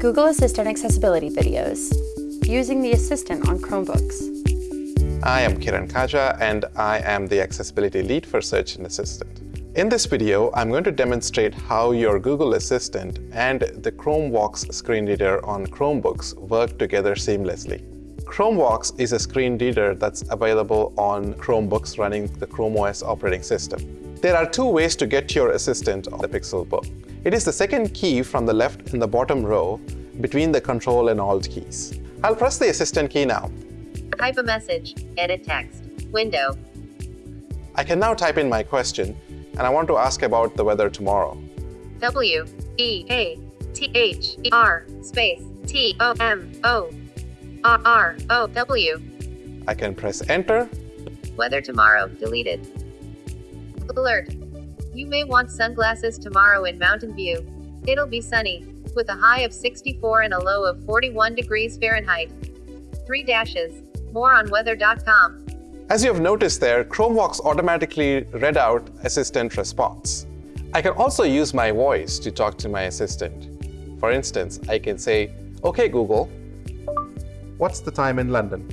Google Assistant accessibility videos, using the Assistant on Chromebooks. I am Kiran Kaja, and I am the Accessibility Lead for Search and Assistant. In this video, I'm going to demonstrate how your Google Assistant and the ChromeVox screen reader on Chromebooks work together seamlessly. ChromeVox is a screen reader that's available on Chromebooks running the Chrome OS operating system. There are two ways to get your Assistant on the Pixelbook. It is the second key from the left in the bottom row between the Control and Alt keys. I'll press the Assistant key now. Type a message, edit text, window. I can now type in my question, and I want to ask about the weather tomorrow. W E A T H E R space T O M O R R O W. I can press Enter. Weather tomorrow deleted. Alert. You may want sunglasses tomorrow in Mountain View. It'll be sunny, with a high of 64 and a low of 41 degrees Fahrenheit. Three dashes. More on weather.com. As you have noticed there, ChromeVox automatically read out Assistant response. I can also use my voice to talk to my assistant. For instance, I can say, OK Google, what's the time in London?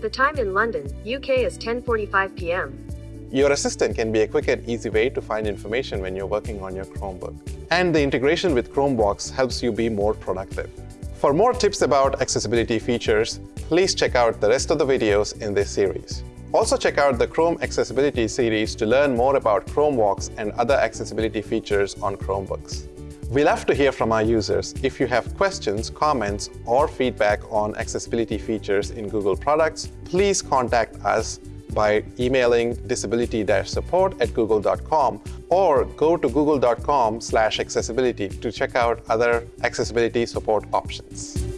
The time in London, UK is 10.45 p.m. Your assistant can be a quick and easy way to find information when you're working on your Chromebook. And the integration with ChromeVox helps you be more productive. For more tips about accessibility features, please check out the rest of the videos in this series. Also check out the Chrome Accessibility series to learn more about ChromeVox and other accessibility features on Chromebooks. We love to hear from our users. If you have questions, comments, or feedback on accessibility features in Google products, please contact us by emailing disability-support at google.com or go to google.com accessibility to check out other accessibility support options.